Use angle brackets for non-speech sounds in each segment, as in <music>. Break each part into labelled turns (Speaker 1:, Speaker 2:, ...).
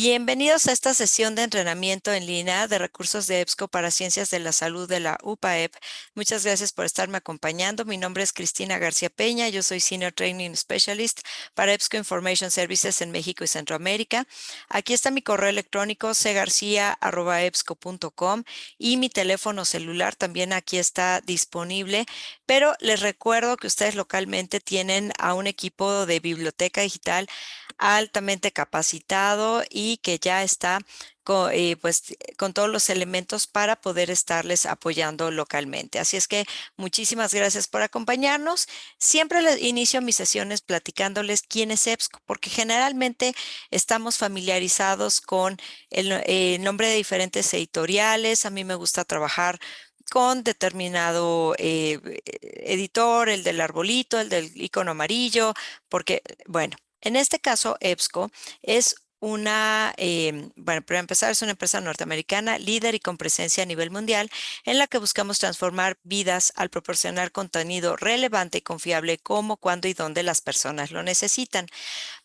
Speaker 1: Bienvenidos a esta sesión de entrenamiento en línea de recursos de EBSCO para Ciencias de la Salud de la UPAEP. Muchas gracias por estarme acompañando. Mi nombre es Cristina García Peña. Yo soy Senior Training Specialist para EBSCO Information Services en México y Centroamérica. Aquí está mi correo electrónico cgarcia.ebsco.com y mi teléfono celular también aquí está disponible. Pero les recuerdo que ustedes localmente tienen a un equipo de biblioteca digital altamente capacitado y que ya está con, eh, pues, con todos los elementos para poder estarles apoyando localmente. Así es que muchísimas gracias por acompañarnos. Siempre les inicio mis sesiones platicándoles quién es EBSCO, porque generalmente estamos familiarizados con el, el nombre de diferentes editoriales. A mí me gusta trabajar con determinado eh, editor, el del arbolito, el del icono amarillo, porque, bueno, en este caso, EBSCO es una, em, bueno, para empezar, es una empresa norteamericana líder y con presencia a nivel mundial en la que buscamos transformar vidas al proporcionar contenido relevante y confiable como, cuando y dónde las personas lo necesitan.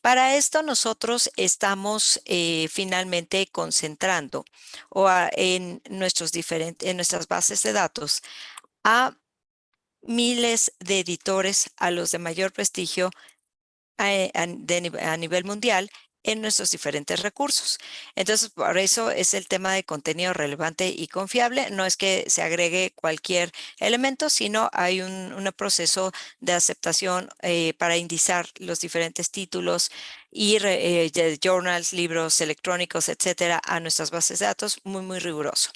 Speaker 1: Para esto nosotros estamos eh, finalmente concentrando o en, nuestros diferentes, en nuestras bases de datos a miles de editores, a los de mayor prestigio a, a, nivel mundial en nuestros diferentes recursos. Entonces, por eso es el tema de contenido relevante y confiable. No es que se agregue cualquier elemento, sino hay un, un proceso de aceptación eh, para indizar los diferentes títulos, y eh, journals, libros electrónicos, etcétera, a nuestras bases de datos, muy, muy riguroso.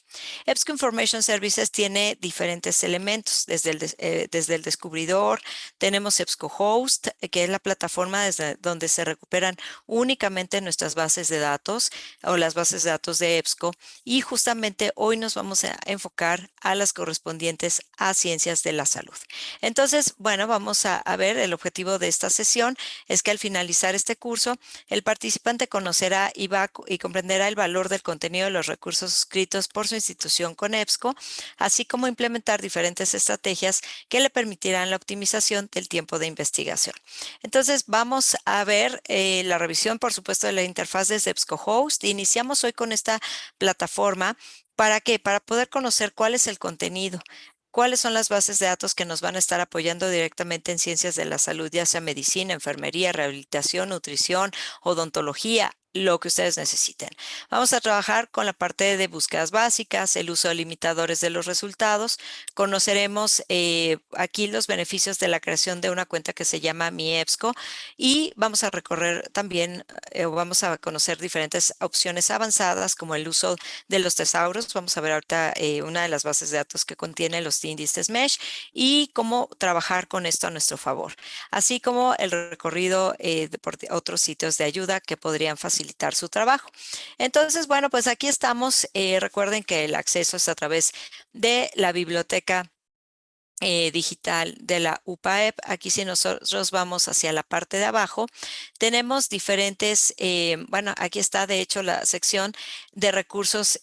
Speaker 1: EBSCO Information Services tiene diferentes elementos, desde el, eh, desde el descubridor, tenemos EBSCO Host, que es la plataforma desde donde se recuperan únicamente nuestras bases de datos o las bases de datos de EBSCO, y justamente hoy nos vamos a enfocar a las correspondientes a ciencias de la salud. Entonces, bueno, vamos a, a ver, el objetivo de esta sesión es que al finalizar este curso, el participante conocerá y, va, y comprenderá el valor del contenido de los recursos suscritos por su institución con EBSCO, así como implementar diferentes estrategias que le permitirán la optimización del tiempo de investigación. Entonces, vamos a ver eh, la revisión, por supuesto, de la interfaz de EBSCO Host. Iniciamos hoy con esta plataforma ¿Para qué? Para poder conocer cuál es el contenido, cuáles son las bases de datos que nos van a estar apoyando directamente en ciencias de la salud, ya sea medicina, enfermería, rehabilitación, nutrición, odontología, lo que ustedes necesiten. Vamos a trabajar con la parte de búsquedas básicas, el uso de limitadores de los resultados. Conoceremos eh, aquí los beneficios de la creación de una cuenta que se llama Mi EBSCO y vamos a recorrer también, eh, vamos a conocer diferentes opciones avanzadas como el uso de los tesauros. Vamos a ver ahorita eh, una de las bases de datos que contiene los índices MESH y cómo trabajar con esto a nuestro favor, así como el recorrido por otros sitios de ayuda que podrían facilitar su trabajo. Entonces, bueno, pues aquí estamos. Eh, recuerden que el acceso es a través de la biblioteca eh, digital de la UPAEP. Aquí si nosotros vamos hacia la parte de abajo, tenemos diferentes, eh, bueno, aquí está de hecho la sección de recursos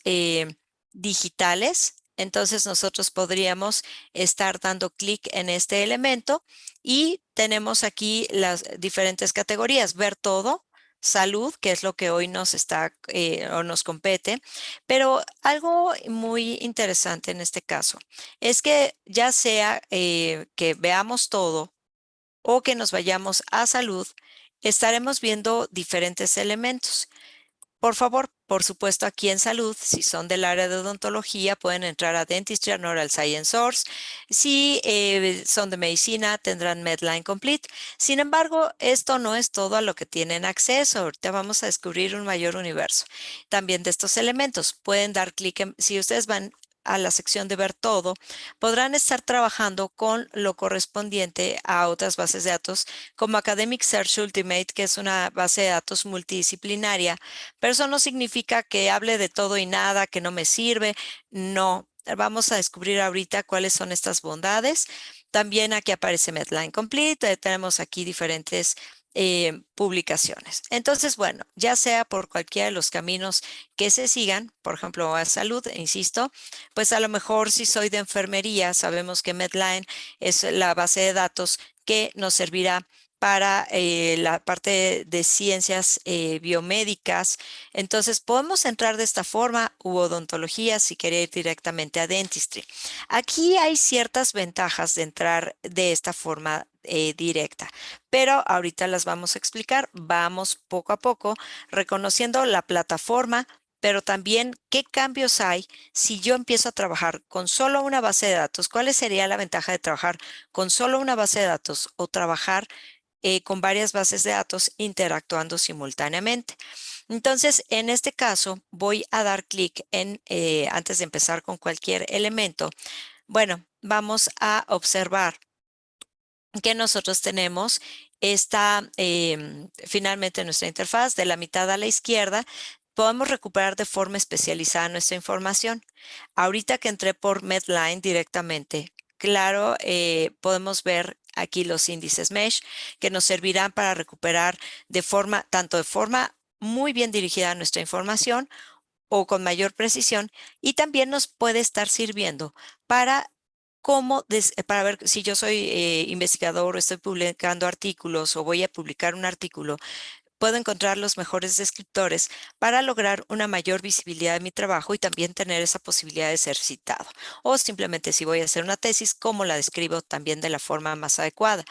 Speaker 1: digitales. Entonces nosotros podríamos estar dando clic en este elemento y tenemos aquí las diferentes categorías, ver todo, salud, que es lo que hoy nos está eh, o nos compete. Pero algo muy interesante en este caso es que ya sea eh, que veamos todo o que nos vayamos a salud, estaremos viendo diferentes elementos. Por favor, por supuesto, aquí en salud, si son del área de odontología, pueden entrar a Dentistry and Oral Science Source. Si eh, son de medicina, tendrán Medline Complete. Sin embargo, esto no es todo a lo que tienen acceso. Ahorita vamos a descubrir un mayor universo. También de estos elementos, pueden dar clic en, si ustedes van a la sección de ver todo, podrán estar trabajando con lo correspondiente a otras bases de datos como Academic Search Ultimate, que es una base de datos multidisciplinaria, pero eso no significa que hable de todo y nada, que no me sirve. No, vamos a descubrir ahorita cuáles son estas bondades. También aquí aparece Medline Complete, tenemos aquí diferentes eh, publicaciones. Entonces, bueno, ya sea por cualquiera de los caminos que se sigan, por ejemplo, a salud, insisto, pues a lo mejor si soy de enfermería, sabemos que Medline es la base de datos que nos servirá para eh, la parte de ciencias eh, biomédicas. Entonces podemos entrar de esta forma u odontología si quería ir directamente a dentistry. Aquí hay ciertas ventajas de entrar de esta forma eh, directa, pero ahorita las vamos a explicar. Vamos poco a poco reconociendo la plataforma, pero también qué cambios hay si yo empiezo a trabajar con solo una base de datos. ¿Cuál sería la ventaja de trabajar con solo una base de datos o trabajar eh, con varias bases de datos interactuando simultáneamente? Entonces, en este caso, voy a dar clic en, eh, antes de empezar con cualquier elemento, bueno, vamos a observar que nosotros tenemos esta, em, finalmente nuestra interfaz de la mitad a la izquierda, podemos recuperar de forma especializada nuestra información. Ahorita que entré por Medline directamente, claro, eh, podemos ver aquí los índices mesh que nos servirán para recuperar de forma, tanto de forma muy bien dirigida nuestra información o con mayor precisión y también nos puede estar sirviendo para cómo, para ver si yo soy eh, investigador o estoy publicando artículos o voy a publicar un artículo, puedo encontrar los mejores descriptores para lograr una mayor visibilidad de mi trabajo y también tener esa posibilidad de ser citado. O simplemente si voy a hacer una tesis, cómo la describo también de la forma más adecuada.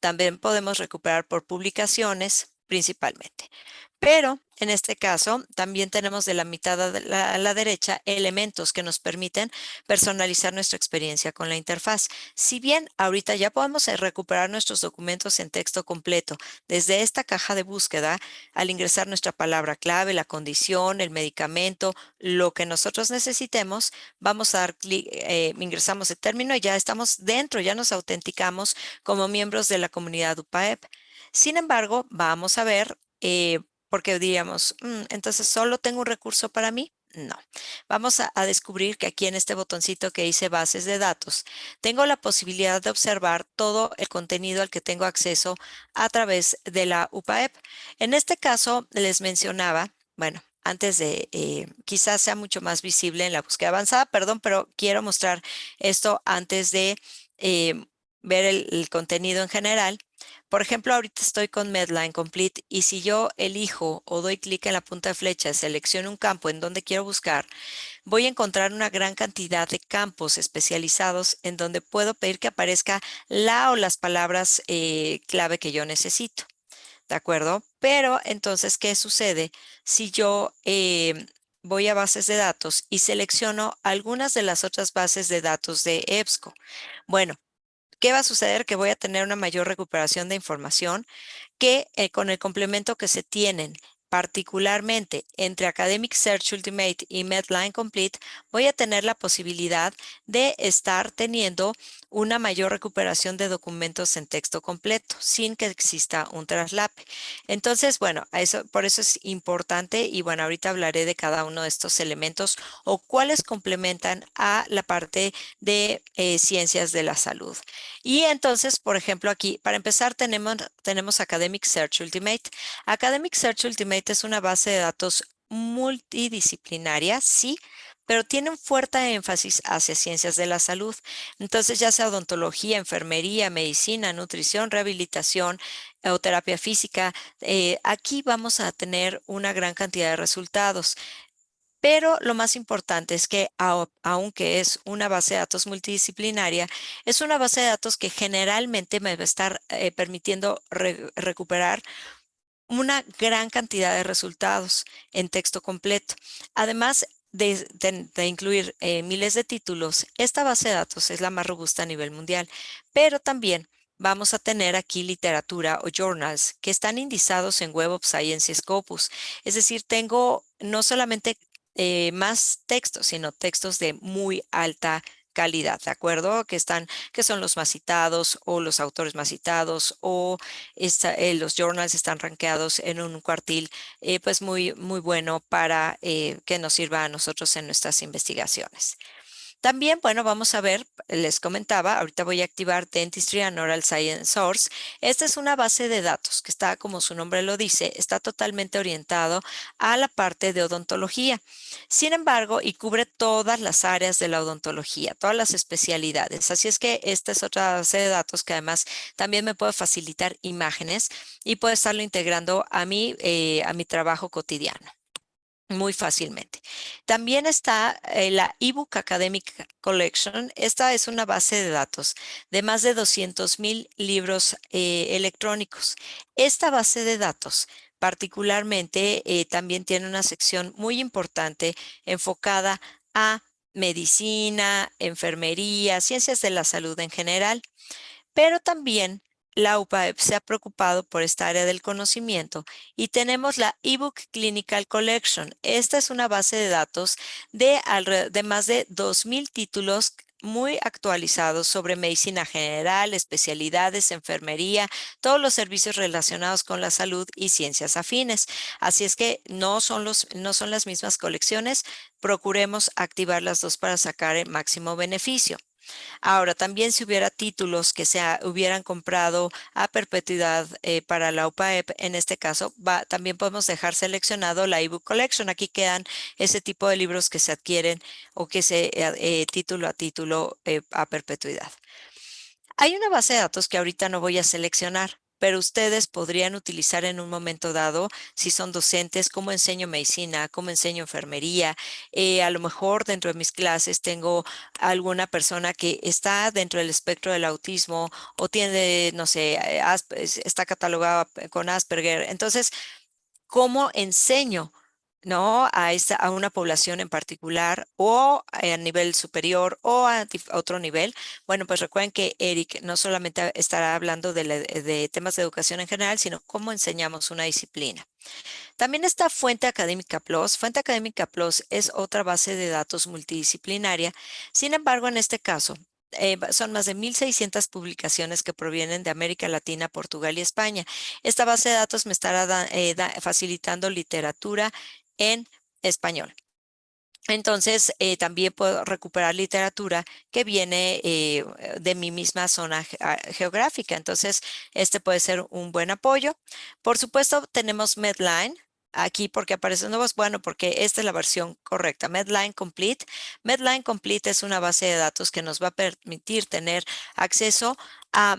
Speaker 1: También podemos recuperar por publicaciones principalmente. Pero en este caso, también tenemos de la mitad a la, derecha elementos que nos permiten personalizar nuestra experiencia con la interfaz. Si bien ahorita ya podemos eh, recuperar nuestros documentos en texto completo desde esta caja de búsqueda, al ingresar nuestra palabra clave, la condición, el medicamento, lo que nosotros necesitemos, vamos a dar clic, eh, ingresamos el término y ya estamos dentro, ya nos autenticamos como miembros de la comunidad UPAEP. Sin embargo, vamos a ver eh, porque diríamos, mm, entonces solo tengo un recurso para mí. No, vamos a, descubrir que aquí en este botoncito que dice bases de datos, tengo la posibilidad de observar todo el contenido al que tengo acceso a través de la UPAEP. En este caso les mencionaba, bueno, antes de, eh, quizás sea mucho más visible en la búsqueda avanzada, perdón, pero quiero mostrar esto antes de eh, ver el contenido en general. Por ejemplo, ahorita estoy con Medline Complete y si yo elijo o doy clic en la punta de flecha, selecciono un campo en donde quiero buscar, voy a encontrar una gran cantidad de campos especializados en donde puedo pedir que aparezca la o las palabras eh, clave que yo necesito. ¿De acuerdo? Pero entonces, ¿qué sucede si yo eh, voy a bases de datos y selecciono algunas de las otras bases de datos de EBSCO? Bueno, ¿Qué va a suceder? Que voy a tener una mayor recuperación de información que eh, con el complemento que se tienen particularmente entre Academic Search Ultimate y Medline Complete, voy a tener la posibilidad de estar teniendo una mayor recuperación de documentos en texto completo sin que exista un traslape. Entonces, bueno, eso, por eso es importante y bueno, ahorita hablaré de cada uno de estos elementos o cuáles complementan a la parte de eh, ciencias de la salud. Y entonces, por ejemplo, aquí, para empezar, tenemos, tenemos Academic Search Ultimate. Academic Search Ultimate es una base de datos multidisciplinaria, sí, pero tiene un fuerte énfasis hacia ciencias de la salud. Entonces, ya sea odontología, enfermería, medicina, nutrición, rehabilitación o terapia física, eh, aquí vamos a tener una gran cantidad de resultados. Pero lo más importante es que aunque es una base de datos multidisciplinaria, es una base de datos que generalmente me va a estar eh, permitiendo recuperar una gran cantidad de resultados en texto completo. Además, de, incluir eh, miles de títulos, esta base de datos es la más robusta a nivel mundial, pero también vamos a tener aquí literatura o journals que están indizados en Web of Science y Scopus. Es decir, tengo no solamente eh, más textos, sino textos de muy alta calidad, ¿de acuerdo? Que están, que son los más citados o los autores más citados o eh, los journals están rankeados en un cuartil eh, pues muy, muy bueno para eh, que nos sirva a nosotros en nuestras investigaciones. También, bueno, vamos a ver, les comentaba, ahorita voy a activar Dentistry and Oral Science Source. Esta es una base de datos que está, como su nombre lo dice, está totalmente orientado a la parte de odontología. Sin embargo, y cubre todas las áreas de la odontología, todas las especialidades. Así es que esta es otra base de datos que además también me puede facilitar imágenes y puedo estarlo integrando a mi, eh, a mi trabajo cotidiano muy fácilmente. También está eh, la eBook Academic Collection. Esta es una base de datos de más de 200 mil libros eh, electrónicos. Esta base de datos particularmente eh, también tiene una sección muy importante enfocada a medicina, enfermería, ciencias de la salud en general, pero también la UPAEP se ha preocupado por esta área del conocimiento y tenemos la eBook Clinical Collection. Esta es una base de datos de, más de 2,000 títulos muy actualizados sobre medicina general, especialidades, enfermería, todos los servicios relacionados con la salud y ciencias afines. Así es que no son, los, no son las mismas colecciones, procuremos activar las dos para sacar el máximo beneficio. Ahora, también si hubiera títulos que se hubieran comprado a perpetuidad eh, para la UPAEP, en este caso, también podemos dejar seleccionado la ebook collection. Aquí quedan ese tipo de libros que se adquieren o que se eh, eh, título a título a perpetuidad. Hay una base de datos que ahorita no voy a seleccionar, pero ustedes podrían utilizar en un momento dado, si son docentes, cómo enseño medicina, cómo enseño enfermería. Eh, a lo mejor dentro de mis clases tengo alguna persona que está dentro del espectro del autismo o tiene, no sé, eh, está catalogada con Asperger. Entonces, ¿cómo enseño? ¿No? A, a una población en particular o a nivel superior o a, otro nivel. Bueno, pues recuerden que Eric no solamente estará hablando de, de temas de educación en general, sino cómo enseñamos una disciplina. También está Fuente Académica Plus. Fuente Académica Plus es otra base de datos multidisciplinaria. Sin embargo, en este caso, eh, son más de 1,600 publicaciones que provienen de América Latina, Portugal y España. Esta base de datos me estará eh, facilitando literatura en español. Entonces, eh, también puedo recuperar literatura que viene eh, de mi misma zona ah, geográfica. Entonces, este puede ser un buen apoyo. Por supuesto, tenemos Medline aquí porque aparecen nuevos. Bueno, porque esta es la versión correcta. Medline Complete. Medline Complete es una base de datos que nos va a permitir tener acceso a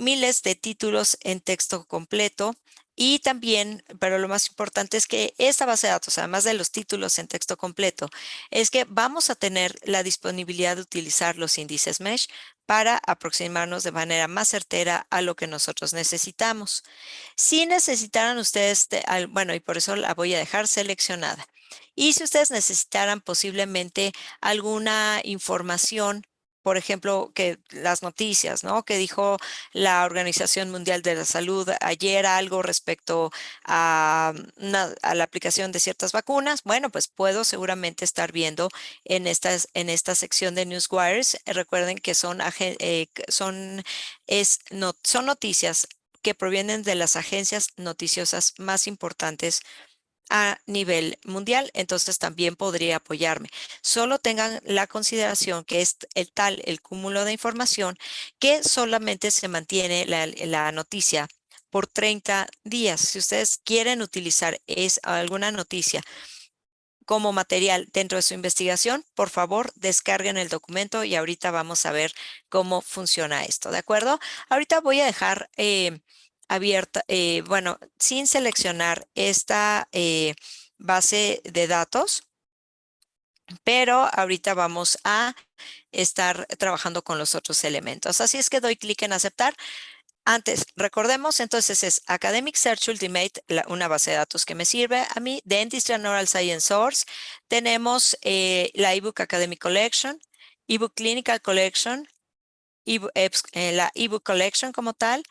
Speaker 1: miles de títulos en texto completo y también, pero lo más importante es que esta base de datos, además de los títulos en texto completo, es que vamos a tener la disponibilidad de utilizar los índices MESH para aproximarnos de manera más certera a lo que nosotros necesitamos. Si necesitaran ustedes, bueno, y por eso la voy a dejar seleccionada. Y si ustedes necesitaran posiblemente alguna información por ejemplo, que las noticias, ¿no? Que dijo la Organización Mundial de la Salud ayer algo respecto a, la aplicación de ciertas vacunas. Bueno, pues puedo seguramente estar viendo en, estas, en esta sección de Newswires. Recuerden que son, eh, son, es, no, son noticias que provienen de las agencias noticiosas más importantes a nivel mundial, entonces también podría apoyarme. Solo tengan la consideración que es el tal, el cúmulo de información, que solamente se mantiene la, noticia por 30 días. Si ustedes quieren utilizar es, alguna noticia como material dentro de su investigación, por favor, descarguen el documento y ahorita vamos a ver cómo funciona esto, ¿de acuerdo? Ahorita voy a dejar eh, abierta, eh, bueno, sin seleccionar esta eh, base de datos, pero ahorita vamos a estar trabajando con los otros elementos. Así es que doy clic en aceptar. Antes, recordemos, entonces es Academic Search Ultimate, una base de datos que me sirve a mí, Dentistry and Oral Science Source. Tenemos eh, la ebook Academic Collection, ebook Clinical Collection, la ebook Collection como tal,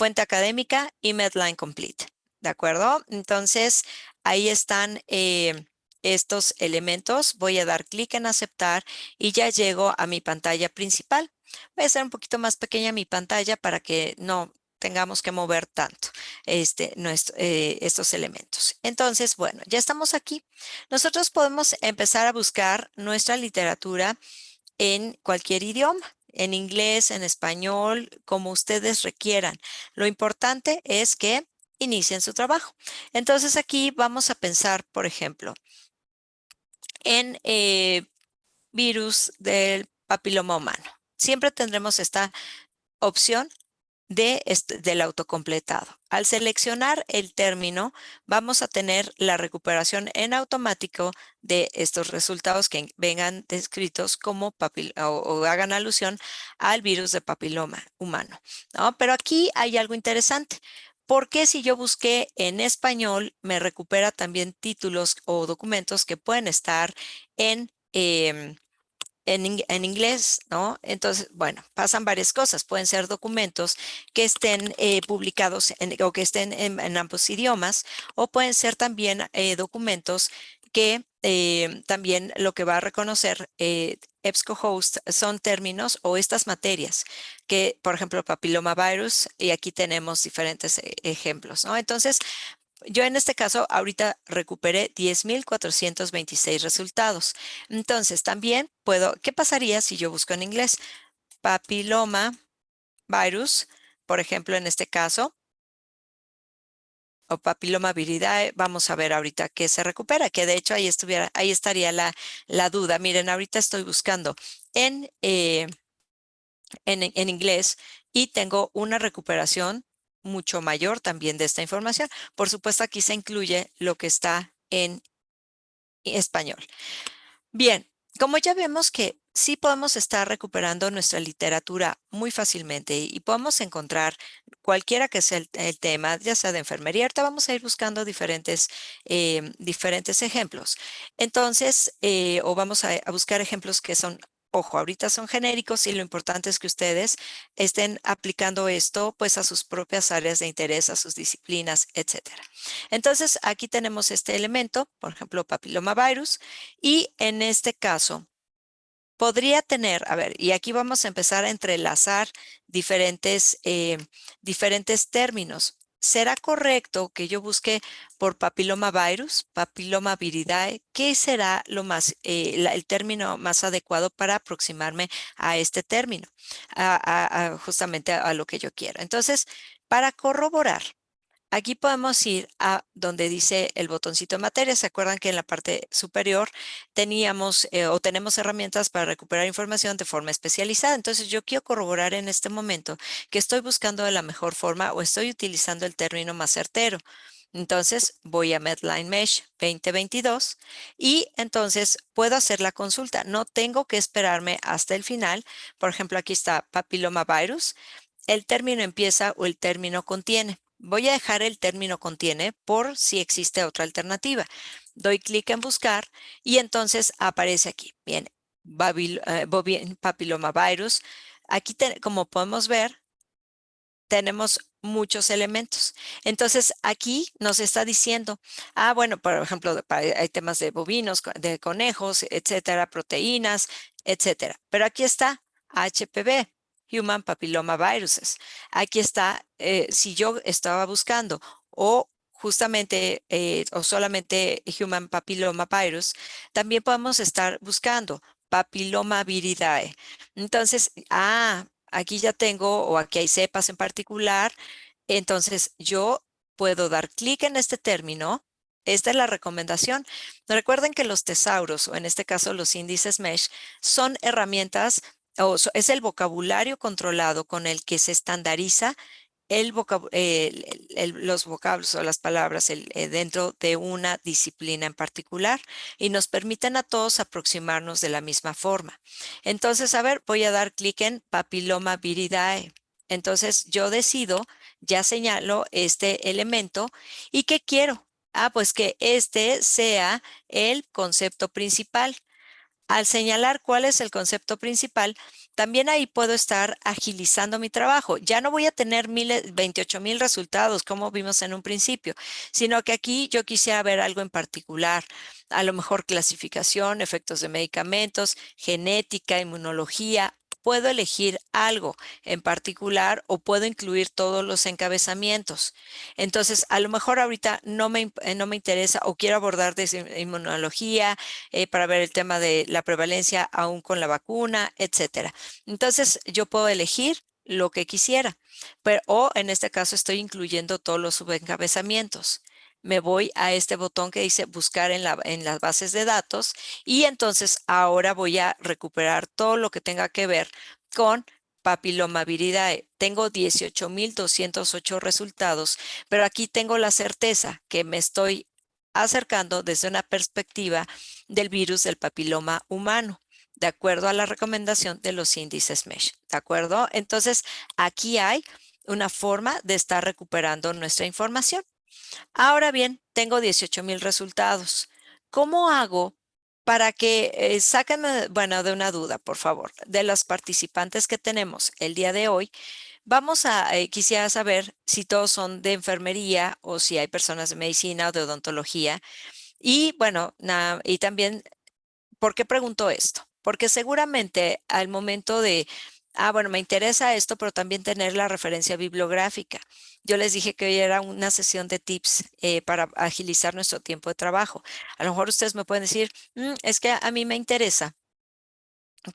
Speaker 1: fuente académica y Medline Complete. ¿De acuerdo? Entonces, ahí están eh, estos elementos. Voy a dar clic en aceptar y ya llego a mi pantalla principal. Voy a hacer un poquito más pequeña mi pantalla para que no tengamos que mover tanto. este, eh, estos elementos. Entonces, bueno, ya estamos aquí. Nosotros podemos empezar a buscar nuestra literatura en cualquier idioma en inglés, en español, como ustedes requieran. Lo importante es que inicien su trabajo. Entonces aquí vamos a pensar, por ejemplo, en eh, virus del papiloma humano. Siempre tendremos esta opción de este, del autocompletado. Al seleccionar el término, vamos a tener la recuperación en automático de estos resultados que vengan descritos como papil o, hagan alusión al virus de papiloma humano. ¿no? Pero aquí hay algo interesante. porque si yo busqué en español, me recupera también títulos o documentos que pueden estar en em, en, inglés, ¿no? Entonces, bueno, pasan varias cosas. Pueden ser documentos que estén eh, publicados o que estén en, ambos idiomas o pueden ser también eh, documentos que eh, también lo que va a reconocer EBSCOhost son términos o estas materias que, por ejemplo, papiloma virus, y aquí tenemos diferentes ejemplos, ¿no? Entonces, yo en este caso ahorita recuperé 10,426 resultados. Entonces también puedo, ¿qué pasaría si yo busco en inglés? Papiloma virus, por ejemplo, en este caso, o papiloma viridae, vamos a ver ahorita qué se recupera, que de hecho ahí, estuviera, ahí estaría la, la duda. Miren, ahorita estoy buscando en, eh, en, en inglés y tengo una recuperación mucho mayor también de esta información. Por supuesto, aquí se incluye lo que está en español. Bien, como ya vemos que sí podemos estar recuperando nuestra literatura muy fácilmente y podemos encontrar cualquiera que sea el, tema, ya sea de enfermería, ahorita vamos a ir buscando diferentes, eh, diferentes ejemplos. Entonces, eh, o vamos a buscar ejemplos que son Ojo, ahorita son genéricos y lo importante es que ustedes estén aplicando esto pues a sus propias áreas de interés, a sus disciplinas, etcétera. Entonces, aquí tenemos este elemento, por ejemplo, papilomavirus, y en este caso podría tener, a ver, y aquí vamos a empezar a entrelazar diferentes, eh, diferentes términos. ¿Será correcto que yo busque por papiloma virus, papiloma viridae? ¿Qué será lo más, eh, el término más adecuado para aproximarme a este término? justamente a, lo que yo quiero. Entonces, para corroborar, Aquí podemos ir a donde dice el botoncito de materia. ¿Se acuerdan que en la parte superior teníamos eh, o tenemos herramientas para recuperar información de forma especializada? Entonces yo quiero corroborar en este momento que estoy buscando de la mejor forma o estoy utilizando el término más certero. Entonces voy a Medline Mesh 2022 y entonces puedo hacer la consulta. No tengo que esperarme hasta el final. Por ejemplo, aquí está papiloma virus. El término empieza o el término contiene. Voy a dejar el término contiene por si existe otra alternativa. Doy clic en buscar y entonces aparece aquí. Bien, eh, papilomavirus. Aquí, como podemos ver, tenemos muchos elementos. Entonces, aquí nos está diciendo, ah, bueno, por ejemplo, hay temas de bovinos, de conejos, etcétera, proteínas, etcétera. Pero aquí está HPV. Human Papilloma Viruses. Aquí está, eh, si yo estaba buscando o justamente eh, o solamente Human Papilloma Virus, también podemos estar buscando Papilloma viridae. Entonces, ah, aquí ya tengo o aquí hay cepas en particular. Entonces, yo puedo dar clic en este término esta es la recomendación. Recuerden que los tesauros, o en este caso los índices MESH, son herramientas es el vocabulario controlado con el que se estandariza los vocablos o las palabras eh, dentro de una disciplina en particular y nos permiten a todos aproximarnos de la misma forma. Entonces, a ver, voy a dar clic en papiloma viridae. Entonces, yo decido, ya señalo este elemento y ¿qué quiero? Ah, pues que este sea el concepto principal. Al señalar cuál es el concepto principal, también ahí puedo estar agilizando mi trabajo. Ya no voy a tener 28 mil resultados como vimos en un principio, sino que aquí yo quisiera ver algo en particular, a lo mejor clasificación, efectos de medicamentos, genética, inmunología, puedo elegir algo en particular o puedo incluir todos los encabezamientos. Entonces, a lo mejor ahorita no me, eh, no me interesa o quiero abordar desde inmunología eh, para ver el tema de la prevalencia aún con la vacuna, etcétera. Entonces, yo puedo elegir lo que quisiera, pero o en este caso estoy incluyendo todos los subencabezamientos me voy a este botón que dice buscar en, la, en las bases de datos y entonces ahora voy a recuperar todo lo que tenga que ver con papiloma viridae. Tengo 18,208 resultados, pero aquí tengo la certeza que me estoy acercando desde una perspectiva del virus del papiloma humano, de acuerdo a la recomendación de los índices MESH, ¿de acuerdo? Entonces, aquí hay una forma de estar recuperando nuestra información. Ahora bien, tengo 18 mil resultados. ¿Cómo hago para que eh, saquen, bueno, de una duda, por favor, de los participantes que tenemos el día de hoy? Vamos a, eh, quisiera saber si todos son de enfermería o si hay personas de medicina o de odontología. Y bueno, y también, ¿por qué pregunto esto? Porque seguramente al momento de Ah, bueno, me interesa esto, pero también tener la referencia bibliográfica. Yo les dije que hoy era una sesión de tips eh, para agilizar nuestro tiempo de trabajo. A lo mejor ustedes me pueden decir, mm, es que a mí me interesa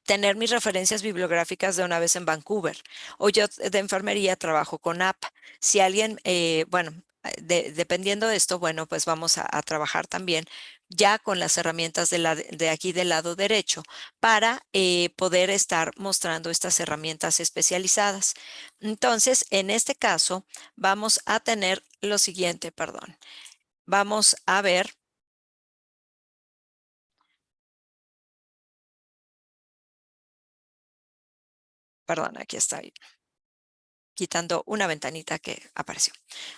Speaker 1: tener mis referencias bibliográficas de una vez en Vancouver. O yo de enfermería trabajo con app. Si alguien, eh, bueno, dependiendo de esto, bueno, pues vamos a, trabajar también ya con las herramientas de, aquí del lado derecho para eh, poder estar mostrando estas herramientas especializadas. Entonces, en este caso, vamos a tener lo siguiente, perdón. Vamos a ver Perdón, aquí está quitando una ventanita que apareció.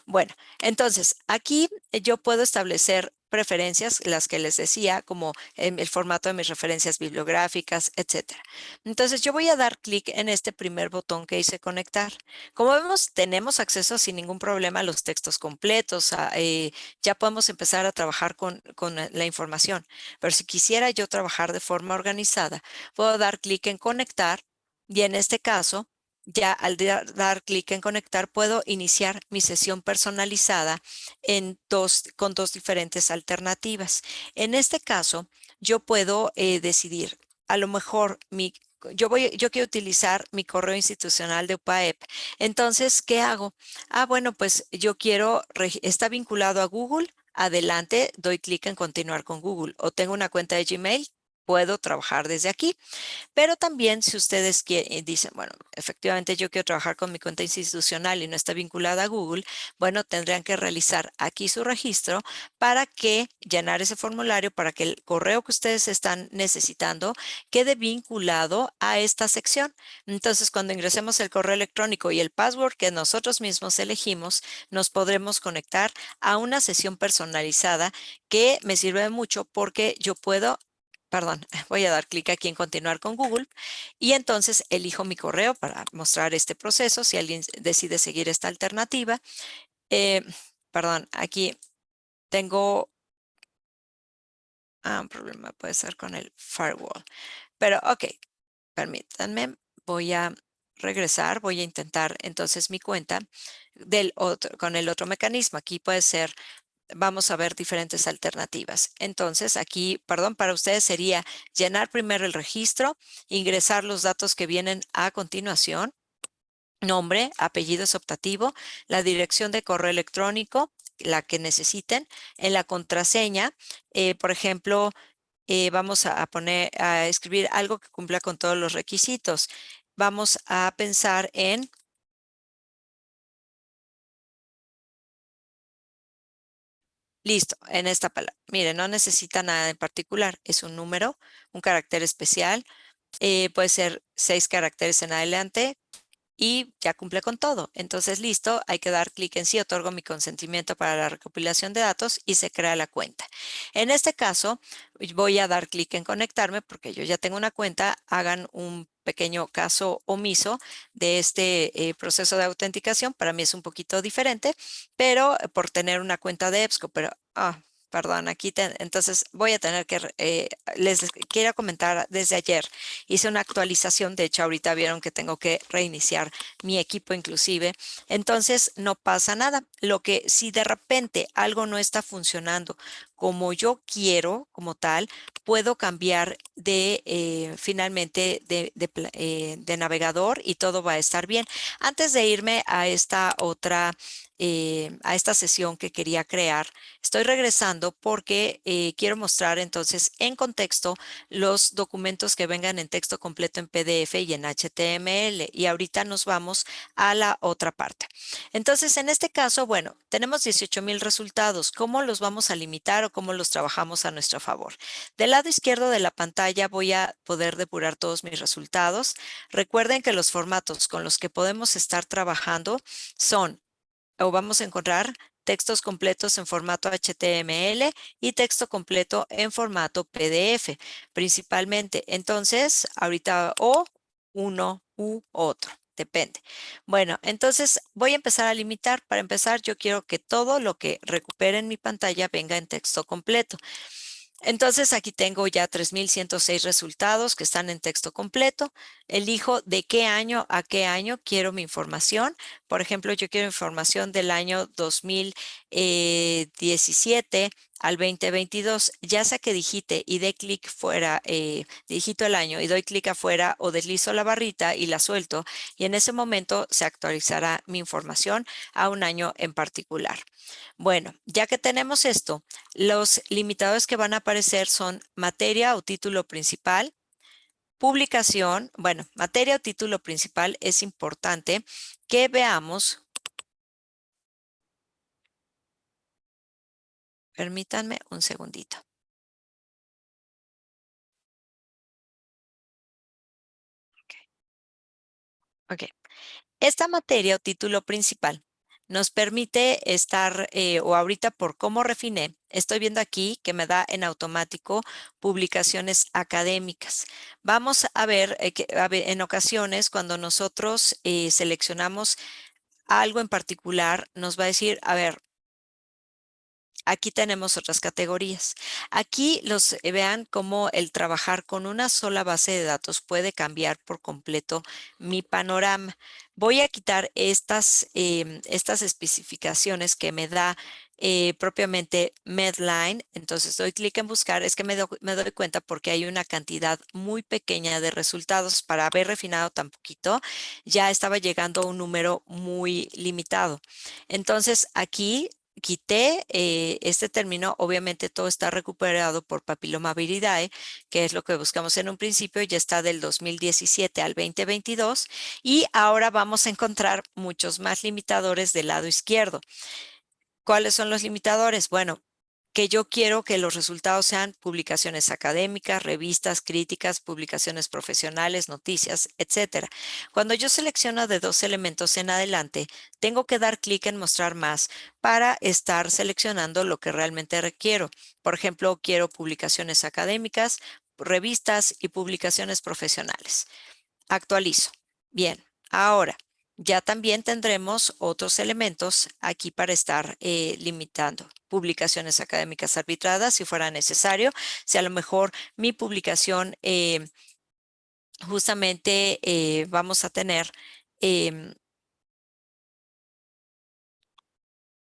Speaker 1: Bueno, entonces aquí yo puedo establecer preferencias, las que les decía, como el formato de mis referencias bibliográficas, etcétera. Entonces yo voy a dar clic en este primer botón que dice conectar. Como vemos, tenemos acceso sin ningún problema a los textos completos, eh, ya podemos empezar a trabajar con, con la información. Pero si quisiera yo trabajar de forma organizada, puedo dar clic en conectar y en este caso ya al dar clic en conectar puedo iniciar mi sesión personalizada en dos, con dos diferentes alternativas. En este caso, yo puedo eh, decidir, a lo mejor mi, yo, voy, yo quiero utilizar mi correo institucional de UPAEP. Entonces, ¿qué hago? Ah, bueno, pues yo quiero, está vinculado a Google, adelante, doy clic en continuar con Google. O tengo una cuenta de Gmail, puedo trabajar desde aquí. Pero también si ustedes quieren, dicen, bueno, efectivamente yo quiero trabajar con mi cuenta institucional y no está vinculada a Google, bueno, tendrían que realizar aquí su registro para que llenar ese formulario para que el correo que ustedes están necesitando quede vinculado a esta sección. Entonces, cuando ingresemos el correo electrónico y el password que nosotros mismos elegimos, nos podremos conectar a una sesión personalizada que me sirve mucho porque yo puedo perdón, <laughs> voy a dar clic aquí en continuar con Google y entonces elijo mi correo para mostrar este proceso si alguien decide seguir esta alternativa. Eh, perdón, aquí tengo ah, un problema, puede ser con el firewall, pero ok, permítanme, voy a regresar, voy a intentar entonces mi cuenta del otro, con el otro mecanismo. Aquí puede ser vamos a ver diferentes alternativas. Entonces, aquí, perdón, para ustedes sería llenar primero el registro, ingresar los datos que vienen a continuación, nombre, apellido optativo, la dirección de correo electrónico, la que necesiten, en la contraseña, eh, por ejemplo, eh, vamos a poner, a escribir algo que cumpla con todos los requisitos. Vamos a pensar en Listo, en esta palabra. Mire, no necesita nada en particular. Es un número, un carácter especial. Eh, puede ser seis caracteres en adelante y ya cumple con todo. Entonces, listo, hay que dar clic en sí, otorgo mi consentimiento para la recopilación de datos y se crea la cuenta. En este caso, voy a dar clic en conectarme porque yo ya tengo una cuenta. Hagan un pequeño caso omiso de este eh, proceso de autenticación. Para mí es un poquito diferente, pero por tener una cuenta de EBSCO, pero ah, perdón, aquí entonces voy a tener que, eh, les quiero comentar desde ayer, hice una actualización, de hecho ahorita vieron que tengo que reiniciar mi equipo inclusive, entonces no pasa nada. Lo que si de repente algo no está funcionando como yo quiero, como tal, puedo cambiar de eh, finalmente de, eh, de, navegador y todo va a estar bien. Antes de irme a esta otra eh, a esta sesión que quería crear. Estoy regresando porque eh, quiero mostrar entonces en contexto los documentos que vengan en texto completo en PDF y en HTML. Y ahorita nos vamos a la otra parte. Entonces, en este caso, bueno, tenemos 18 mil resultados. ¿Cómo los vamos a limitar o cómo los trabajamos a nuestro favor? Del lado izquierdo de la pantalla voy a poder depurar todos mis resultados. Recuerden que los formatos con los que podemos estar trabajando son o vamos a encontrar textos completos en formato HTML y texto completo en formato PDF, principalmente. Entonces, ahorita o uno u otro, depende. Bueno, entonces voy a empezar a limitar. Para empezar, yo quiero que todo lo que recupere en mi pantalla venga en texto completo. Entonces aquí tengo ya 3,106 resultados que están en texto completo. Elijo de qué año a qué año quiero mi información. Por ejemplo, yo quiero información del año 2017 al 2022. Ya sea que digite y dé clic fuera, eh, digito el año y doy clic afuera o deslizo la barrita y la suelto y en ese momento se actualizará mi información a un año en particular. Bueno, ya que tenemos esto, los limitadores que van a aparecer son materia o título principal, publicación, bueno, materia o título principal es importante que veamos. Permítanme un segundito. Ok. Esta materia o título principal nos permite estar, eh, o ahorita por cómo refiné, estoy viendo aquí que me da en automático publicaciones académicas. Vamos a ver, eh, que, en ocasiones cuando nosotros eh, seleccionamos algo en particular, nos va a decir, a ver, Aquí tenemos otras categorías. Aquí los eh, vean cómo el trabajar con una sola base de datos puede cambiar por completo mi panorama. Voy a quitar estas, em, estas especificaciones que me da eh, propiamente Medline. Entonces doy clic en buscar. Es que me, me, doy cuenta porque hay una cantidad muy pequeña de resultados. Para haber refinado tan poquito, ya estaba llegando a un número muy limitado. Entonces aquí quité eh, este término, obviamente todo está recuperado por papiloma viridae, que es lo que buscamos en un principio, ya está del 2017 al 2022 y ahora vamos a encontrar muchos más limitadores del lado izquierdo. ¿Cuáles son los limitadores? Bueno, que yo quiero que los resultados sean publicaciones académicas, revistas, críticas, publicaciones profesionales, noticias, etcétera. Cuando yo selecciono de dos elementos en adelante, tengo que dar clic en mostrar más para estar seleccionando lo que realmente requiero. Por ejemplo, quiero publicaciones académicas, revistas y publicaciones profesionales. Actualizo. Bien, ahora ya también tendremos otros elementos aquí para estar eh, limitando. Publicaciones académicas arbitradas si fuera necesario. Si a lo mejor mi publicación eh, justamente eh, vamos a tener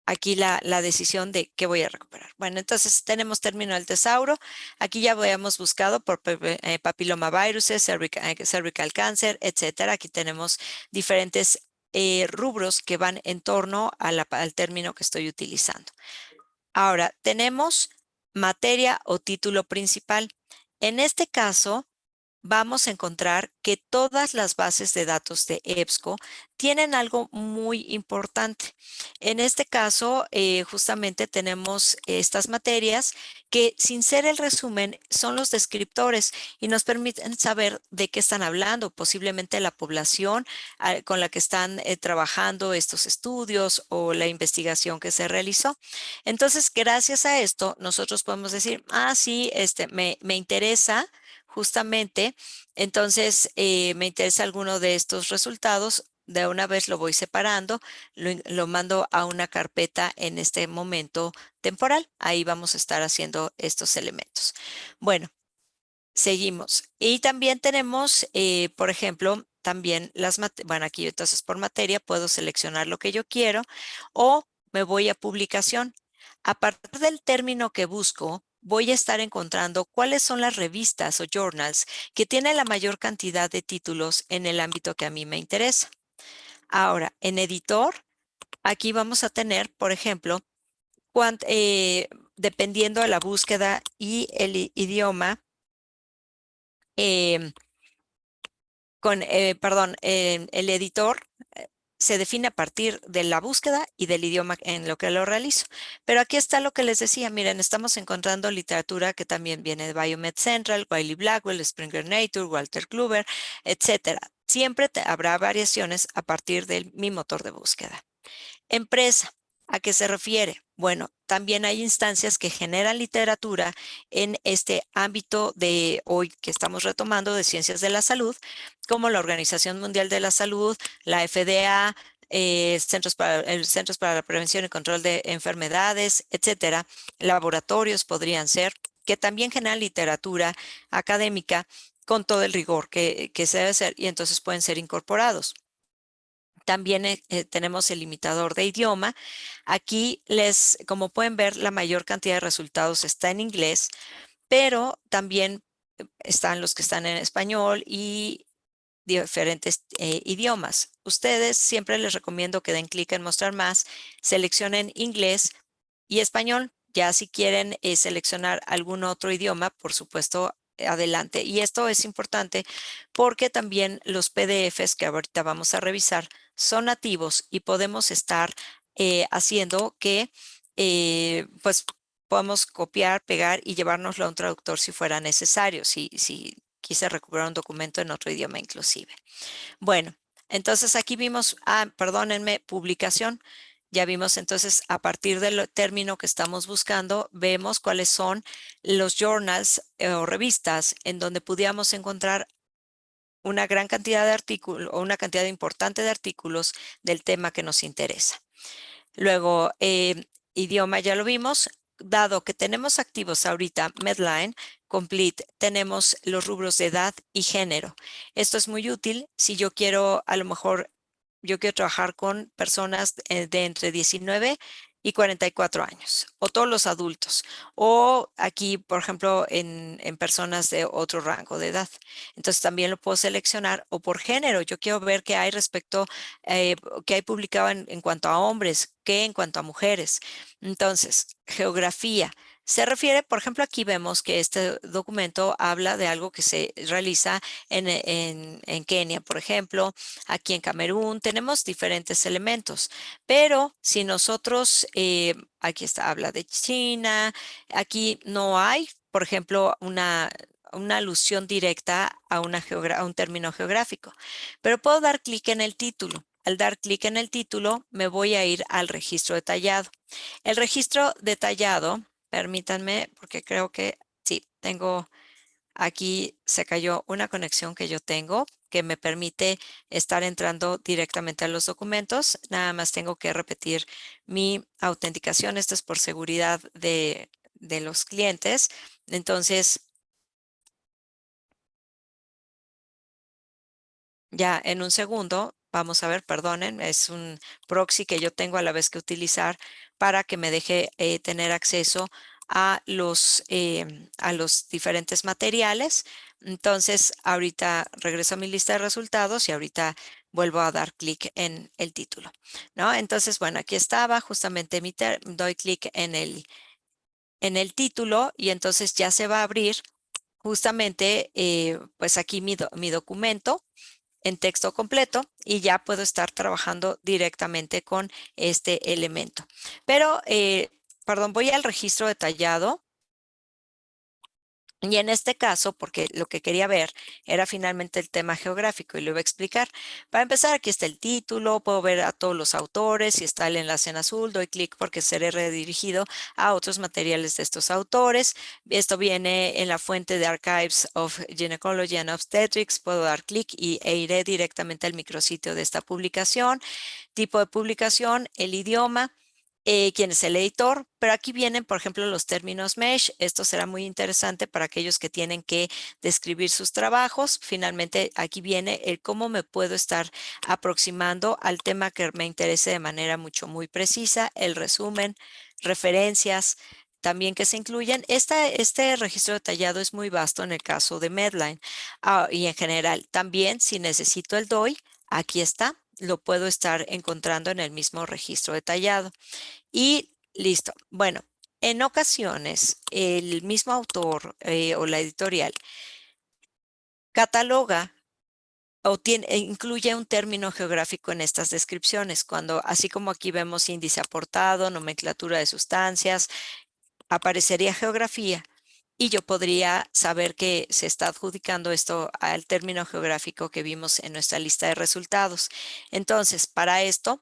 Speaker 1: aquí la, decisión de qué voy a recuperar. Bueno, entonces tenemos término del tesauro. Aquí ya habíamos buscado por eh, papilomaviruses, cervical, eh, cervical cancer, etcétera. Aquí tenemos diferentes eh, rubros que van en torno al término que estoy utilizando. Ahora, tenemos materia o título principal. En este caso, vamos a encontrar que todas las bases de datos de EBSCO tienen algo muy importante. En este caso, eh, justamente tenemos estas materias que sin ser el resumen son los descriptores y nos permiten saber de qué están hablando, posiblemente la población ah, con la que están eh, trabajando estos estudios o la investigación que se realizó. Entonces, gracias a esto, nosotros podemos decir, ah, sí, este, me, me interesa justamente, entonces eh, me interesa alguno de estos resultados, de una vez lo voy separando, lo, mando a una carpeta en este momento temporal. Ahí vamos a estar haciendo estos elementos. Bueno, seguimos. Y también tenemos, eh, por ejemplo, también las, bueno, aquí entonces por materia puedo seleccionar lo que yo quiero o me voy a publicación. A partir del término que busco, voy a estar encontrando cuáles son las revistas o journals que tienen la mayor cantidad de títulos en el ámbito que a mí me interesa. Ahora, en editor, aquí vamos a tener, por ejemplo, eh, dependiendo de la búsqueda y el idioma, em, con, eh, perdón, el editor eh, se define a partir de la búsqueda y del idioma en lo que lo realizo. Pero aquí está lo que les decía, miren, estamos encontrando literatura que también viene de Biomed Central, Wiley Blackwell, Springer Nature, Walter Kluber, etcétera. Siempre habrá variaciones a partir de mi motor de búsqueda. Empresa, ¿a qué se refiere? Bueno, también hay instancias que generan literatura en este ámbito de hoy que estamos retomando de ciencias de la salud, como la Organización Mundial de la Salud, la FDA, eh, centros, para, centros para la prevención y control de enfermedades, etcétera. Laboratorios podrían ser, que también generan literatura académica con todo el rigor que, que se debe hacer y entonces pueden ser incorporados. También eh, eh, tenemos el limitador de idioma. Aquí les, como pueden ver, la mayor cantidad de resultados está en inglés, pero también eh, están los que están en español y diferentes idiomas. Ustedes siempre les recomiendo que den clic en mostrar más, seleccionen inglés y español. Ya si quieren seleccionar algún otro idioma, por supuesto, adelante. Y esto es importante porque también los PDFs que ahorita vamos a revisar son nativos y podemos estar eh, haciendo que eh, pues podamos copiar, pegar y llevárnoslo a un traductor si fuera necesario, si, si quise recuperar un documento en otro idioma inclusive. Bueno, entonces aquí vimos, ah, perdónenme, publicación. Ya vimos entonces a partir del término que estamos buscando, vemos cuáles son los journals eh, o revistas en donde pudiéramos encontrar una gran cantidad de artículos o una cantidad importante de artículos del tema que nos interesa. Luego, eh, idioma ya lo vimos. Dado que tenemos activos ahorita Medline, Complete, tenemos los rubros de edad y género. Esto es muy útil si yo quiero a lo mejor yo quiero trabajar con personas eh, de entre 19 y 44 años, o todos los adultos, o aquí, por ejemplo, en, personas de otro rango de edad. Entonces también lo puedo seleccionar, o por género, yo quiero ver qué hay respecto, eh, qué hay publicado en, en cuanto a hombres, qué en cuanto a mujeres. Entonces, geografía, se refiere, por ejemplo, aquí vemos que este documento habla de algo que se realiza en, en, Kenia, por ejemplo, aquí en Camerún, tenemos diferentes elementos, pero si nosotros, eh, aquí está, habla de China, aquí no hay, por ejemplo, una, alusión directa a un término geográfico, pero puedo dar clic en el título. Al dar clic en el título, me voy a ir al registro detallado. El registro detallado Permítanme, porque creo que sí, tengo aquí, se cayó una conexión que yo tengo que me permite estar entrando directamente a los documentos. Nada más tengo que repetir mi autenticación. Esto es por seguridad de, de los clientes. Entonces, ya en un segundo, vamos a ver, perdonen, es un proxy que yo tengo a la vez que utilizar para que me deje eh, tener acceso a los, em, a los diferentes materiales. Entonces, ahorita regreso a mi lista de resultados y ahorita vuelvo a dar clic en el título. ¿no? Entonces, bueno, aquí estaba justamente mi doy clic en el, en el título y entonces ya se va a abrir justamente eh, pues aquí mi, mi documento en texto completo y ya puedo estar trabajando directamente con este elemento. Pero, eh, perdón, voy al registro detallado Y en este caso, porque lo que quería ver era finalmente el tema geográfico y lo iba a explicar. Para empezar, aquí está el título, puedo ver a todos los autores, si está el enlace en azul, doy clic porque seré redirigido a otros materiales de estos autores. Esto viene en la fuente de Archives of Gynecology and Obstetrics, puedo dar clic y, e iré directamente al micrositio de esta publicación. Tipo de publicación, el idioma, eh, quién es el editor, pero aquí vienen, por ejemplo, los términos MESH. Esto será muy interesante para aquellos que tienen que describir sus trabajos. Finalmente, aquí viene el cómo me puedo estar aproximando al tema que me interese de manera mucho, muy precisa, el resumen, referencias, también que se incluyen. este registro detallado es muy vasto en el caso de Medline ah, y en general. También, si necesito el DOI, aquí está lo puedo estar encontrando en el mismo registro detallado. Y listo. Bueno, en ocasiones el mismo autor eh, o la editorial cataloga o tiene, e incluye un término geográfico en estas descripciones, cuando así como aquí vemos índice aportado, nomenclatura de sustancias, aparecería geografía y yo podría saber que se está adjudicando esto al término geográfico que vimos en nuestra lista de resultados. Entonces, para esto,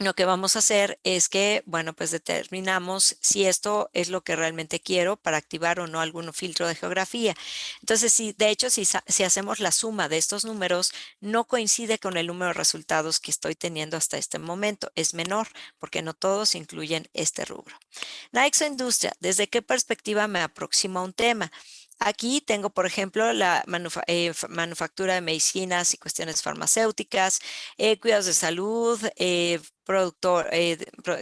Speaker 1: lo que vamos a hacer es que, bueno, pues determinamos si esto es lo que realmente quiero para activar o no algún filtro de geografía. Entonces, si de hecho, si, si hacemos la suma de estos números, no coincide con el número de resultados que estoy teniendo hasta este momento. Es menor porque no todos incluyen este rubro. Nike Industria, ¿desde qué perspectiva me aproximo a un tema? Aquí tengo, por ejemplo, la eh, manufactura de medicinas y cuestiones farmacéuticas, eh, cuidados de salud, eh, productor,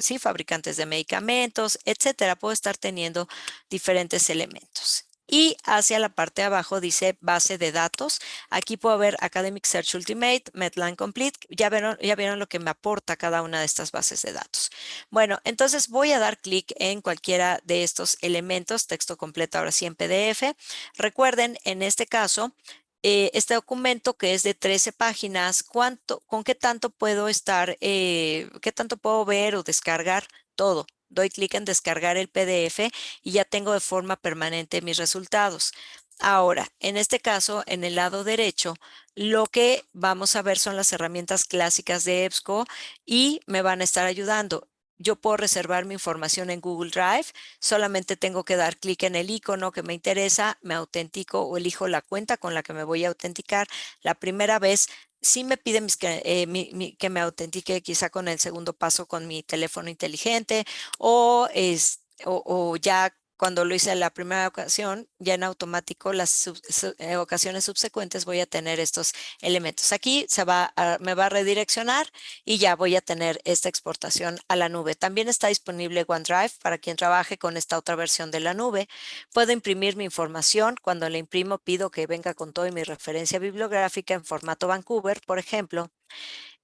Speaker 1: sí, fabricantes de medicamentos, etcétera. Puedo estar teniendo diferentes elementos. Y hacia la parte de abajo dice base de datos. Aquí puedo ver Academic Search Ultimate, Medline Complete. Ya vieron, ya vieron lo que me aporta cada una de estas bases de datos. Bueno, entonces voy a dar clic en cualquiera de estos elementos, texto completo ahora sí en PDF. Recuerden, en este caso, eh, este documento que es de 13 páginas, ¿cuánto, ¿con qué tanto puedo estar, eh, qué tanto puedo ver o descargar? Todo doy clic en descargar el PDF y ya tengo de forma permanente mis resultados. Ahora, en este caso, en el lado derecho, lo que vamos a ver son las herramientas clásicas de EBSCO y me van a estar ayudando. Yo puedo reservar mi información en Google Drive, solamente tengo que dar clic en el icono que me interesa, me autentico o elijo la cuenta con la que me voy a autenticar. La primera vez sí me pide eh, que me autentique quizá con el segundo paso con mi teléfono inteligente o, es, o ya cuando lo hice la primera ocasión, ya en automático las eh, ocasiones subsecuentes voy a tener estos elementos. Aquí se va me va a redireccionar y ya voy a tener esta exportación a la nube. También está disponible OneDrive para quien trabaje con esta otra versión de la nube. Puedo imprimir mi información. Cuando la imprimo pido que venga con todo mi referencia bibliográfica en formato Vancouver, por ejemplo,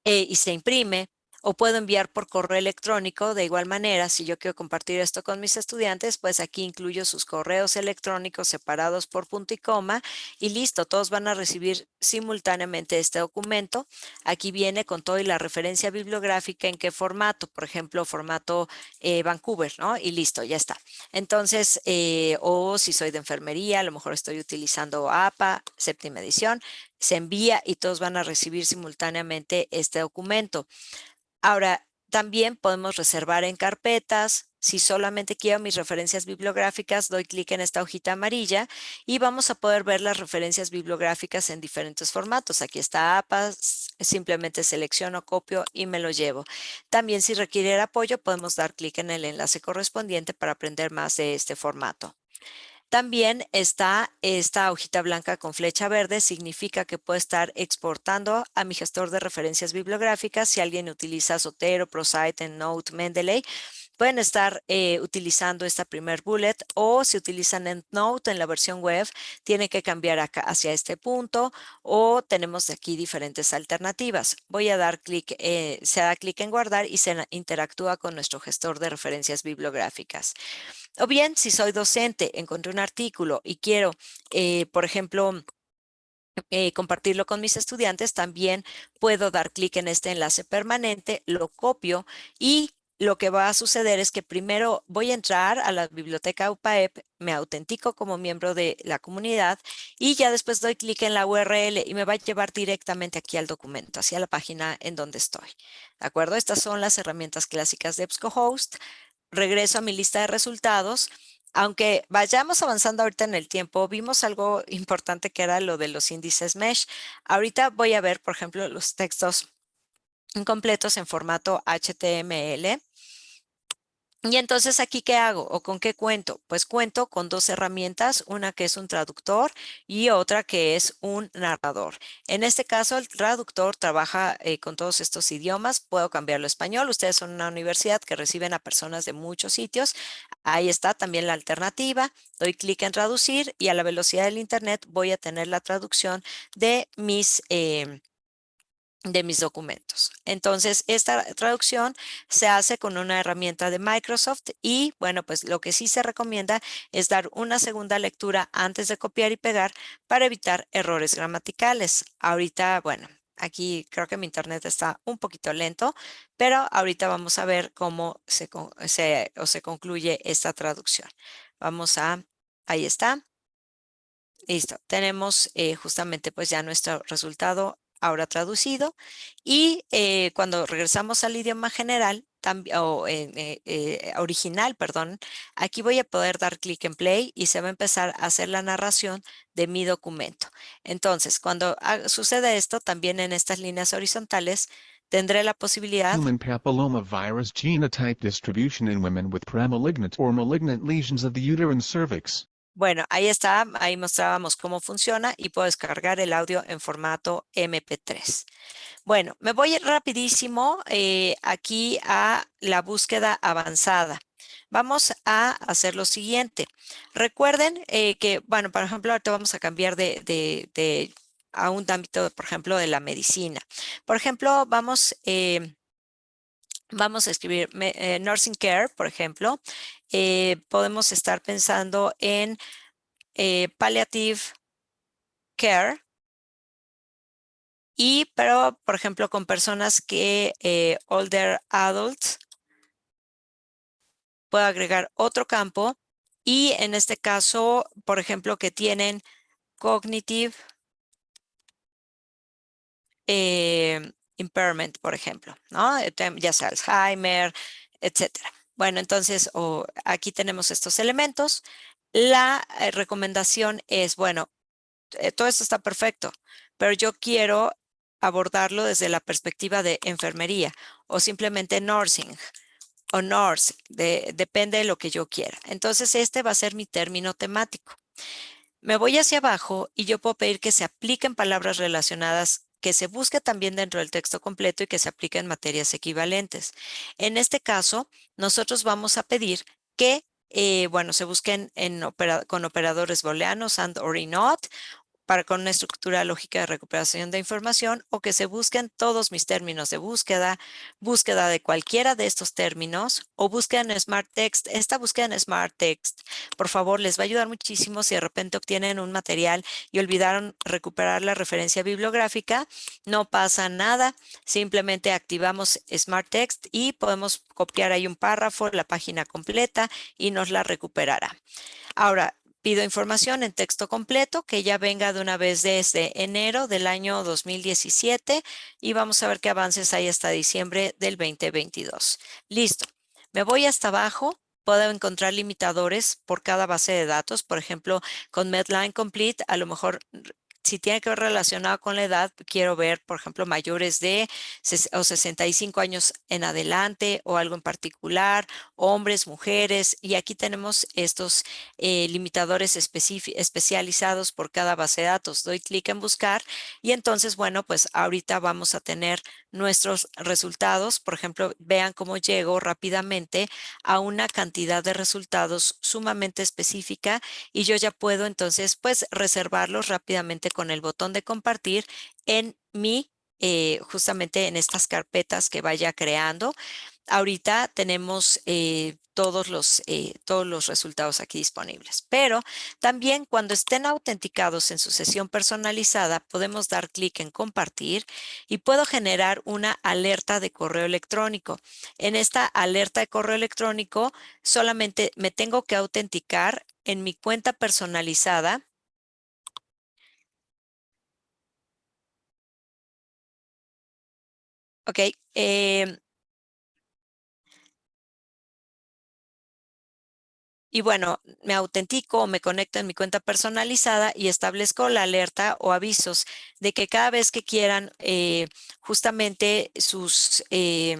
Speaker 1: eh, y se imprime o puedo enviar por correo electrónico. De igual manera, si yo quiero compartir esto con mis estudiantes, pues aquí incluyo sus correos electrónicos separados por punto y coma y listo, todos van a recibir simultáneamente este documento. Aquí viene con todo y la referencia bibliográfica en qué formato, por ejemplo, formato eh, Vancouver, ¿no? Y listo, ya está. Entonces, eh, o si soy de enfermería, a lo mejor estoy utilizando APA, séptima edición, se envía y todos van a recibir simultáneamente este documento. Ahora, también podemos reservar en carpetas. Si solamente quiero mis referencias bibliográficas, doy clic en esta hojita amarilla y vamos a poder ver las referencias bibliográficas en diferentes formatos. Aquí está APA, simplemente selecciono, copio y me lo llevo. También si requiere apoyo, podemos dar clic en el enlace correspondiente para aprender más de este formato. También está esta hojita blanca con flecha verde, significa que puedo estar exportando a mi gestor de referencias bibliográficas. Si alguien utiliza Zotero, ProSite, Note, Mendeley, pueden estar eh, utilizando esta primer bullet o si utilizan EndNote en la versión web, tienen que cambiar hacia este punto o tenemos aquí diferentes alternativas. Voy a dar clic, eh, se da clic en guardar y se interactúa con nuestro gestor de referencias bibliográficas. O bien, si soy docente, encontré un artículo y quiero, eh, por ejemplo, compartirlo con mis estudiantes, también puedo dar clic en este enlace permanente, lo copio y lo que va a suceder es que primero voy a entrar a la biblioteca UPAEP, me autentico como miembro de la comunidad y ya después doy clic en la URL y me va a llevar directamente aquí al documento, hacia la página en donde estoy. ¿De acuerdo? Estas son las herramientas clásicas de EBSCOhost. Regreso a mi lista de resultados. Aunque vayamos avanzando ahorita en el tiempo, vimos algo importante que era lo de los índices mesh. Ahorita voy a ver, por ejemplo, los textos incompletos en formato HTML. Y entonces aquí, ¿qué hago o con qué cuento? Pues cuento con dos herramientas, una que es un traductor y otra que es un narrador. En este caso, el traductor trabaja eh, con todos estos idiomas. Puedo cambiarlo a español. Ustedes son una universidad que reciben a personas de muchos sitios. Ahí está también la alternativa. Doy clic en traducir y a la velocidad del internet voy a tener la traducción de mis... Eh, de mis documentos. Entonces, esta traducción se hace con una herramienta de Microsoft y, bueno, pues lo que sí se recomienda es dar una segunda lectura antes de copiar y pegar para evitar errores gramaticales. Ahorita, bueno, aquí creo que mi internet está un poquito lento, pero ahorita vamos a ver cómo se, o se concluye esta traducción. Vamos a, ahí está. Listo, tenemos eh, justamente pues ya nuestro resultado ahora traducido. Y eh, cuando regresamos al idioma general, o eh, eh, original, perdón, aquí voy a poder dar clic en play y se va a empezar a hacer la narración de mi documento. Entonces, cuando sucede esto, también en estas líneas horizontales, tendré la posibilidad
Speaker 2: Human papilloma virus genotype distribution in women with premalignant or malignant lesions of the uterine cervix.
Speaker 1: Bueno, ahí está, ahí mostrábamos cómo funciona y puedo descargar el audio en formato MP3. Bueno, me voy rapidísimo eh, aquí a la búsqueda avanzada. Vamos a hacer lo siguiente. Recuerden eh, que, bueno, por ejemplo, ahorita vamos a cambiar de, a un ámbito, por ejemplo, de la medicina. Por ejemplo, vamos... Eh, vamos a escribir nursing care, por ejemplo, eh, podemos estar pensando en eh, palliative care. Y, pero, por ejemplo, con personas que eh, older adults, puedo agregar otro campo. Y en este caso, por ejemplo, que tienen cognitive impairment, por ejemplo, ¿no? Ya sea Alzheimer, etcétera. Bueno, entonces aquí tenemos estos elementos. La eh, recomendación es, bueno, eh, todo esto está perfecto, pero yo quiero abordarlo desde la perspectiva de enfermería o simplemente nursing o nurse, depende de lo que yo quiera. Entonces, este va a ser mi término temático. Me voy hacia abajo y yo puedo pedir que se apliquen palabras relacionadas que se busque también dentro del texto completo y que se aplique en materias equivalentes. En este caso, nosotros vamos a pedir que eh, bueno, se busquen con operadores booleanos and or not para con una estructura lógica de recuperación de información o que se busquen todos mis términos de búsqueda, búsqueda de cualquiera de estos términos o búsqueda en Smart Text. Esta búsqueda en Smart Text, por favor, les va a ayudar muchísimo si de repente obtienen un material y olvidaron recuperar la referencia bibliográfica. No pasa nada, simplemente activamos Smart Text y podemos copiar ahí un párrafo, la página completa y nos la recuperará. Ahora, Pido información en texto completo que ya venga de una vez desde enero del año 2017 y vamos a ver qué avances hay hasta diciembre del 2022. Listo. Me voy hasta abajo. Puedo encontrar limitadores por cada base de datos. Por ejemplo, con Medline Complete, a lo mejor si tiene que ver relacionado con la edad, quiero ver, por ejemplo, mayores de o 65 años en adelante o algo en particular, hombres, mujeres, y aquí tenemos estos eh, limitadores especializados por cada base de datos. Doy clic en buscar y entonces, bueno, pues ahorita vamos a tener nuestros resultados. Por ejemplo, vean cómo llego rápidamente a una cantidad de resultados sumamente específica y yo ya puedo entonces, pues, reservarlos rápidamente con el botón de compartir en mi eh, justamente en estas carpetas que vaya creando. Ahorita tenemos eh, todos, los, eh, todos los resultados aquí disponibles, pero también cuando estén autenticados en su sesión personalizada, podemos dar clic en compartir y puedo generar una alerta de correo electrónico. En esta alerta de correo electrónico solamente me tengo que autenticar en mi cuenta personalizada Ok, eh, Y bueno, me autentico me conecto en mi cuenta personalizada y establezco la alerta o avisos de que cada vez que quieran eh, justamente sus eh,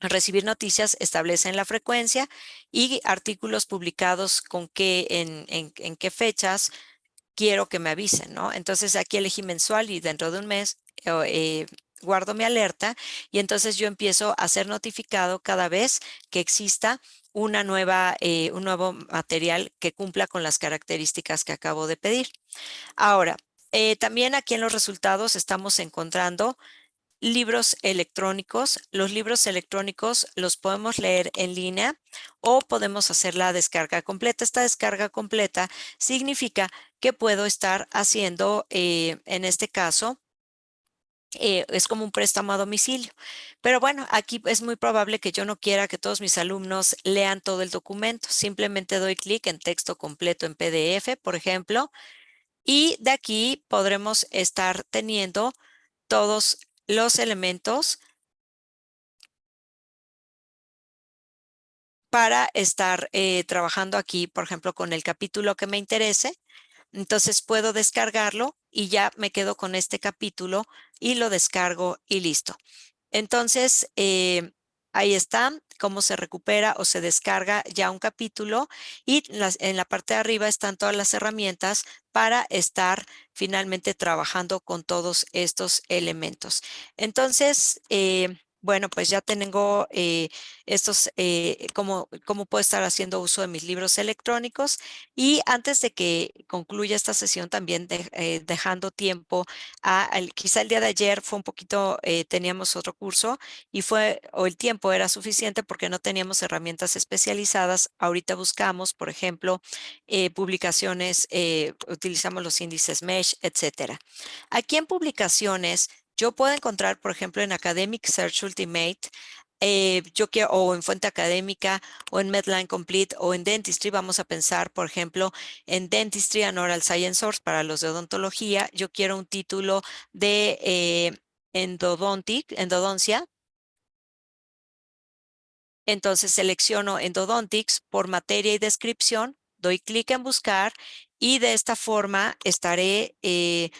Speaker 1: recibir noticias, establecen la frecuencia y artículos publicados con qué, en, en qué fechas quiero que me avisen, ¿no? Entonces aquí elegí mensual y dentro de un mes eh, guardo mi alerta y entonces yo empiezo a ser notificado cada vez que exista una nueva, eh, un nuevo material que cumpla con las características que acabo de pedir. Ahora, eh, también aquí en los resultados estamos encontrando libros electrónicos. Los libros electrónicos los podemos leer en línea o podemos hacer la descarga completa. Esta descarga completa significa que puedo estar haciendo, eh, en este caso, eh, es como un préstamo a domicilio. Pero bueno, aquí es muy probable que yo no quiera que todos mis alumnos lean todo el documento. Simplemente doy clic en texto completo en PDF, por ejemplo, y de aquí podremos estar teniendo todos los elementos para estar eh, trabajando aquí, por ejemplo, con el capítulo que me interese. Entonces puedo descargarlo y ya me quedo con este capítulo y lo descargo y listo. Entonces, eh, ahí está cómo se recupera o se descarga ya un capítulo y en la parte de arriba están todas las herramientas para estar finalmente trabajando con todos estos elementos. Entonces, eh, bueno, pues ya tengo eh, estos, eh, cómo, cómo puedo estar haciendo uso de mis libros electrónicos. Y antes de que concluya esta sesión, también eh, dejando tiempo a, quizá el día de ayer fue un poquito, teníamos otro curso y fue, o el tiempo era suficiente porque no teníamos herramientas especializadas. Ahorita buscamos, por ejemplo, publicaciones, utilizamos los índices MESH, etcétera. Aquí en publicaciones, yo puedo encontrar, por ejemplo, en Academic Search Ultimate, eh, yo quiero, o en Fuente Académica, o en Medline Complete, o en Dentistry, vamos a pensar, por ejemplo, en Dentistry and Oral Science Source para los de odontología. Yo quiero un título de eh, endodontic, endodoncia. Entonces selecciono endodontics por materia y descripción, doy clic en buscar y de esta forma estaré eh,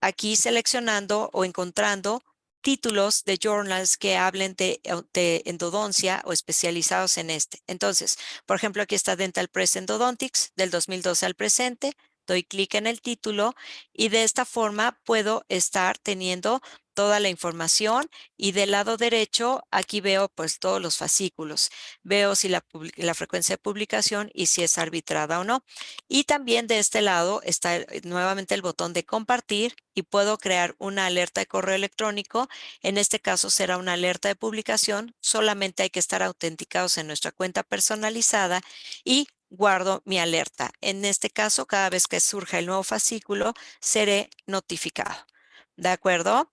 Speaker 1: aquí seleccionando o encontrando títulos de journals que hablen de, de, endodoncia o especializados en este. Entonces, por ejemplo, aquí está Dental Press Endodontics del 2012 al presente. Doy clic en el título y de esta forma puedo estar teniendo toda la información y del lado derecho aquí veo pues todos los fascículos. Veo si la, la, frecuencia de publicación y si es arbitrada o no. Y también de este lado está nuevamente el botón de compartir y puedo crear una alerta de correo electrónico. En este caso será una alerta de publicación. Solamente hay que estar autenticados en nuestra cuenta personalizada y guardo mi alerta. En este caso, cada vez que surja el nuevo fascículo, seré notificado. ¿De acuerdo?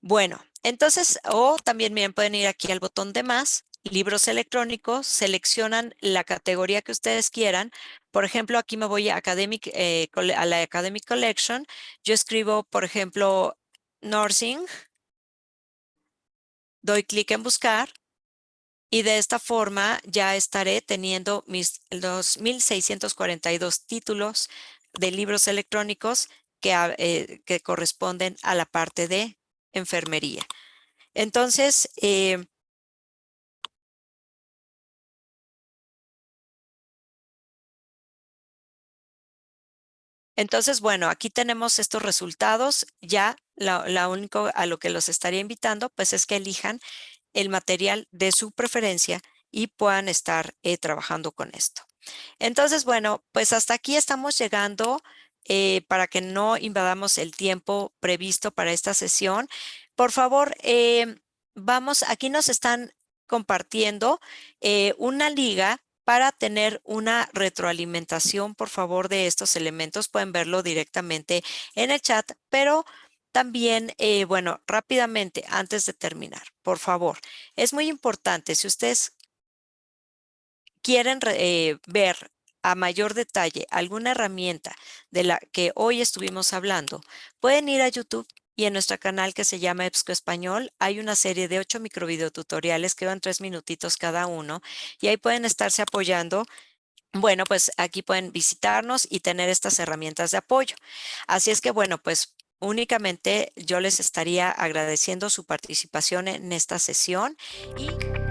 Speaker 1: Bueno, entonces, o también pueden ir aquí al botón de más, libros electrónicos, seleccionan la categoría que ustedes quieran. Por ejemplo, aquí me voy academic, eh, a la Academic Collection. Yo escribo, por ejemplo, Nursing. Doy clic en buscar y de esta forma ya estaré teniendo mis los 1642 títulos de libros electrónicos que, eh, que corresponden a la parte de enfermería. Entonces, eh, Entonces, bueno, aquí tenemos estos resultados. Ya lo único a lo que los estaría invitando, pues es que elijan el material de su preferencia y puedan estar eh, trabajando con esto. Entonces, bueno, pues hasta aquí estamos llegando eh, para que no invadamos el tiempo previsto para esta sesión, por favor, eh, vamos, aquí nos están compartiendo una liga para tener una retroalimentación, por favor, de estos elementos. Pueden verlo directamente en el chat, pero también, eh, bueno, rápidamente, antes de terminar, por favor, es muy importante, si ustedes quieren eh, ver a mayor detalle alguna herramienta de la que hoy estuvimos hablando, pueden ir a YouTube y en nuestro canal que se llama EBSCO Español hay una serie de ocho microvideotutoriales que van tres minutitos cada uno y ahí pueden estarse apoyando bueno, pues aquí pueden visitarnos y tener estas herramientas de apoyo. Así es que, bueno, pues únicamente yo les estaría agradeciendo su participación en esta sesión y...